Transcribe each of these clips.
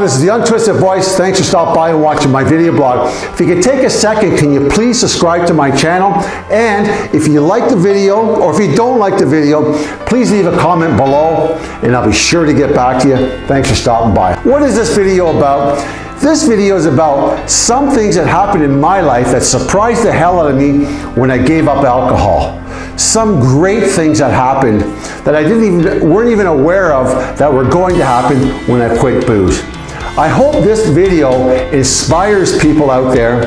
this is the Untwisted Voice. Thanks for stopping by and watching my video blog. If you could take a second, can you please subscribe to my channel? And if you like the video, or if you don't like the video, please leave a comment below and I'll be sure to get back to you. Thanks for stopping by. What is this video about? This video is about some things that happened in my life that surprised the hell out of me when I gave up alcohol. Some great things that happened that I didn't even weren't even aware of that were going to happen when I quit booze. I hope this video inspires people out there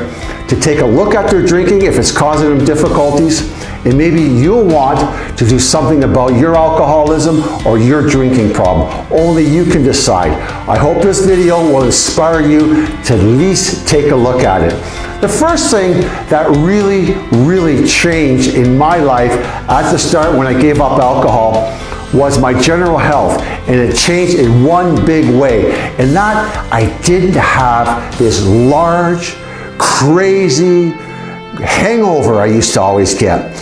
to take a look at their drinking if it's causing them difficulties and maybe you'll want to do something about your alcoholism or your drinking problem. Only you can decide. I hope this video will inspire you to at least take a look at it. The first thing that really, really changed in my life at the start when I gave up alcohol was my general health and it changed in one big way. And that I didn't have this large crazy hangover I used to always get.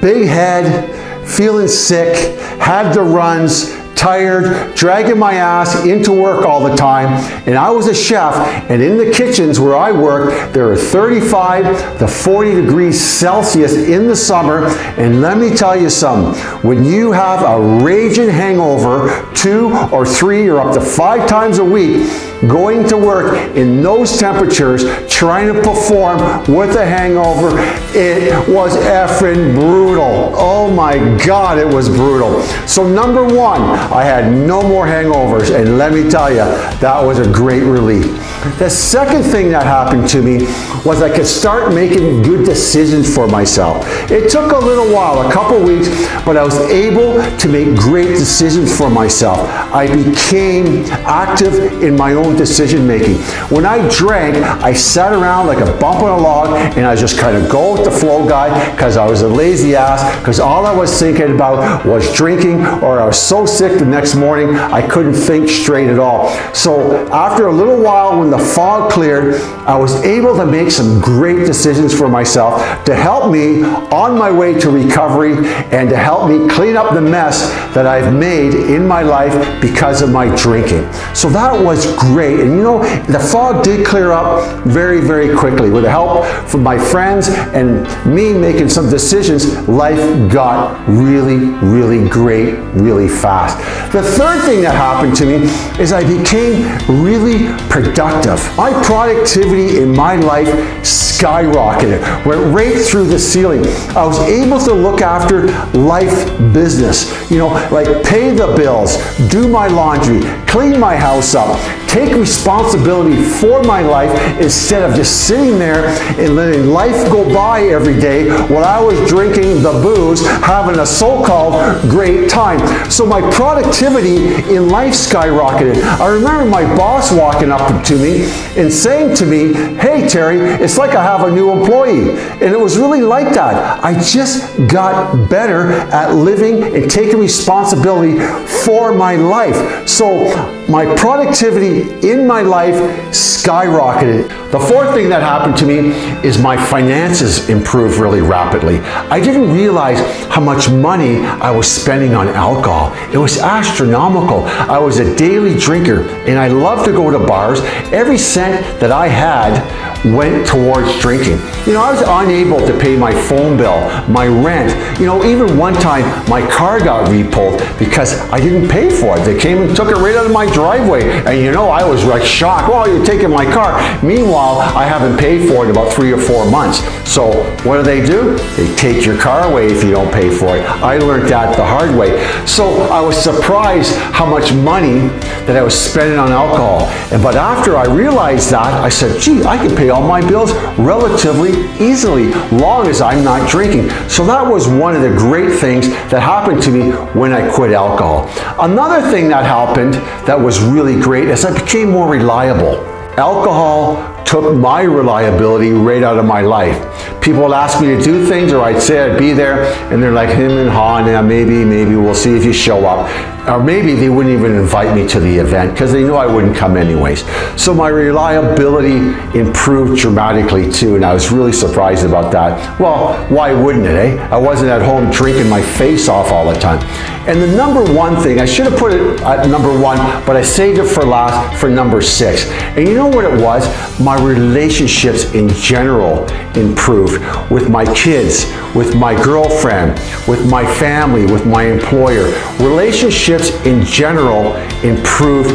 Big head feeling sick had the runs tired, dragging my ass into work all the time. And I was a chef, and in the kitchens where I worked, there were 35 to 40 degrees Celsius in the summer. And let me tell you something, when you have a raging hangover, two or three or up to five times a week, going to work in those temperatures, trying to perform with a hangover, it was effing brutal. Oh my God, it was brutal. So number one, I had no more hangovers, and let me tell you, that was a great relief. The second thing that happened to me was I could start making good decisions for myself. It took a little while, a couple weeks, but I was able to make great decisions for myself. I became active in my own decision making. When I drank, I sat around like a bump on a log and I just kind of go with the flow guy because I was a lazy ass because all I was thinking about was drinking or I was so sick the next morning I couldn't think straight at all. So after a little while when the fog cleared, I was able to make some great decisions for myself to help me on my way to recovery and to help me clean up the mess that I've made in my life because of my drinking. So that was great. And you know, the fog did clear up very, very quickly. With the help from my friends and me making some decisions, life got really, really great really fast. The third thing that happened to me is I became really productive. My productivity in my life skyrocketed, went right through the ceiling. I was able to look after life business, you know, like pay the bills, do my laundry, clean my house up, take responsibility for my life instead of just sitting there and letting life go by every day while I was drinking the booze, having a so-called great time. So my productivity in life skyrocketed. I remember my boss walking up to me and saying to me, hey Terry, it's like I have a new employee. And it was really like that. I just got better at living and taking responsibility for my life. So my productivity in my life skyrocketed. The fourth thing that happened to me is my finances improved really rapidly. I didn't realize how much money I was spending on alcohol. It was astronomical. I was a daily drinker and I loved to go to bars. Every cent that I had went towards drinking. You know, I was unable to pay my phone bill, my rent. You know, even one time my car got repulled because I didn't pay for it. They came and took it right out of my driveway. And you know, I was like shocked. Well, you're taking my car. Meanwhile, I haven't paid for it in about three or four months. So what do they do? They take your car away if you don't pay for it. I learned that the hard way. So I was surprised how much money that I was spending on alcohol. And but after I realized that, I said, gee, I can pay all my bills relatively easily, long as I'm not drinking. So that was one of the great things that happened to me when I quit alcohol. Another thing that happened that was really great is I became more reliable. Alcohol took my reliability right out of my life. People would ask me to do things or I'd say I'd be there and they're like him and haw, yeah, maybe, maybe we'll see if you show up. Or maybe they wouldn't even invite me to the event because they knew I wouldn't come anyways. So my reliability improved dramatically too, and I was really surprised about that. Well, why wouldn't it, eh? I wasn't at home drinking my face off all the time. And the number one thing, I should have put it at number one, but I saved it for last for number six. And you know what it was? My relationships in general improved with my kids, with my girlfriend, with my family, with my employer. Relationships in general improved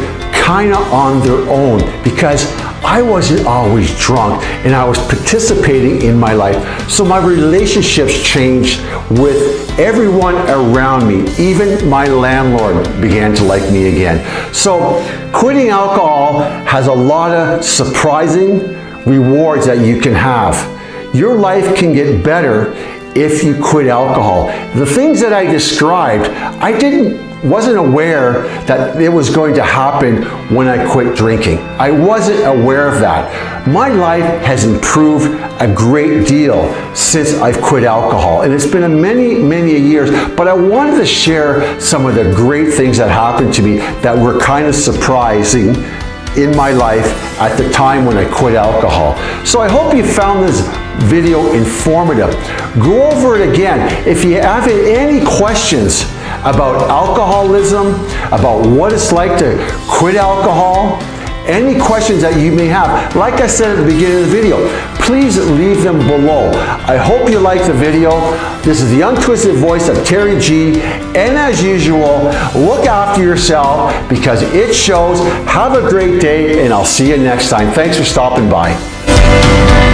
kind of on their own because I wasn't always drunk and I was participating in my life. So my relationships changed with everyone around me. Even my landlord began to like me again. So quitting alcohol has a lot of surprising rewards that you can have. Your life can get better if you quit alcohol. The things that I described, I didn't wasn't aware that it was going to happen when I quit drinking. I wasn't aware of that. My life has improved a great deal since I've quit alcohol. And it's been a many, many years, but I wanted to share some of the great things that happened to me that were kind of surprising in my life at the time when I quit alcohol. So I hope you found this video informative. Go over it again. If you have any questions about alcoholism, about what it's like to quit alcohol, any questions that you may have, like I said at the beginning of the video, please leave them below. I hope you liked the video. This is the untwisted voice of Terry G. And as usual, look after yourself because it shows. Have a great day and I'll see you next time. Thanks for stopping by.